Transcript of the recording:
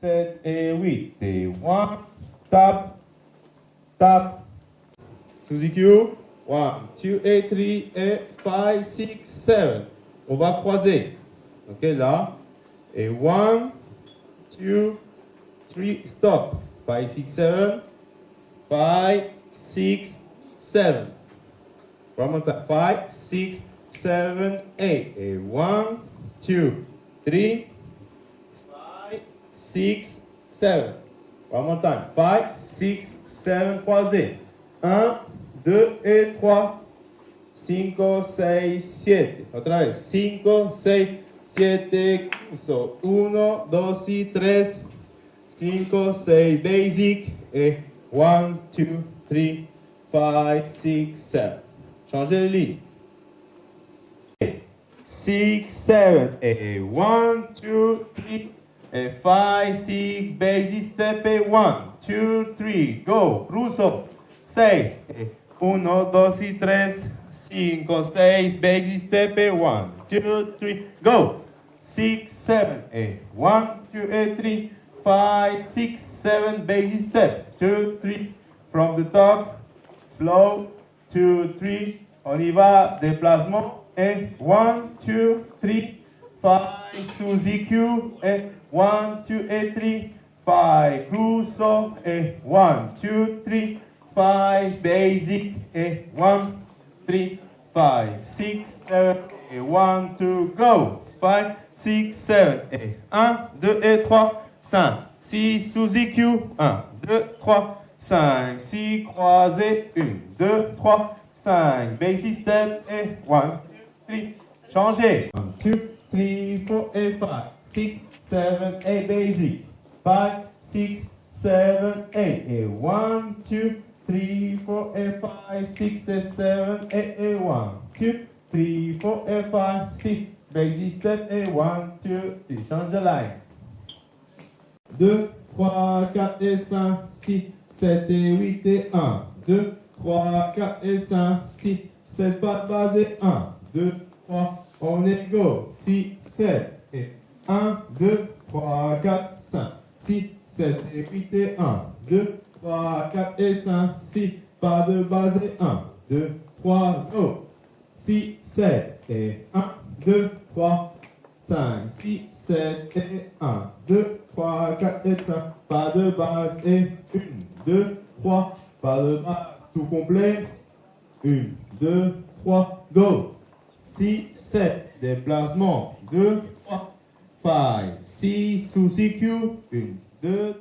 7 et 8. Et 1, tap, tap. EQ, 1, 2 et 3 et 5, 6, 7. On va croiser. Ok, là. Et 1, 2, 3, stop. 5, 6, 7. 5, 6, 7. One more time. 5, 6, 7, 8. Et 1, 2, 3, 5, 6, 7. One more time. 5, 6, 7, croisés. 1, 2 et 3. 5, 6, 7. Otra vez. 5, 6, 7. So, 1, 2 y 3. 5, 6, basic. Et 1, 2, 3, 5, 6, 7. Changez les lignes. 6, 7, et 1, 2, 3, et 5, 6, basic step, et 1, 2, 3, go, cruzo, 6, et 1, 2 y 3, 5, 6, basic step, et 1, 2, 3, go, 6, 7, et 1, 2, et 3, 5, 6, 7, basic step, 2, 3, from the top, flow, 2, 3, on y va, déplacement, et 1, 2, 3, 5, sous EQ, et 1, 2, et 3, 5, cruzo, et 1, 2, 3, 5, basic, et 1, 3, 5, 6, 7, et 1, 2, go, 5, 6, 7, et 1, 2, et 3, 5, 6, sous EQ, 1, 2, 3, 5, 6, croisés, 1, 2, 3, 5, basic step, et 1, 3, changez. 1, 2, 3, 4, et 5, 6, 7, 8, basic. 5, 6, 7, 8, et 1, 2, 3, 4, et 5, 6, et 7, 8, et 1, 2, 3, 4, et 5, 6, basic step, et 1, 2, 3, change de line. 2, 3, 4 et 5, 6, 7 et 8 et 1. 2, 3, 4 et 5, 6, 7 pas de base et 1. 2, 3, on est go. 6, 7 et 1, 2, 3, 4, 5, 6, 7 et 8 et 1. 2, 3, 4 et 5, 6, pas de base et 1. 2, 3, go. 6, 7 et 1, 2, 3, 5, 6, 7 et 1, 2, 3, 4 et 5, pas de base et 1, 2, 3, pas de base, tout complet, 1, 2, 3, go, 6, 7, déplacement, 2, 3, 5, 6, sous CQ, 1, 2,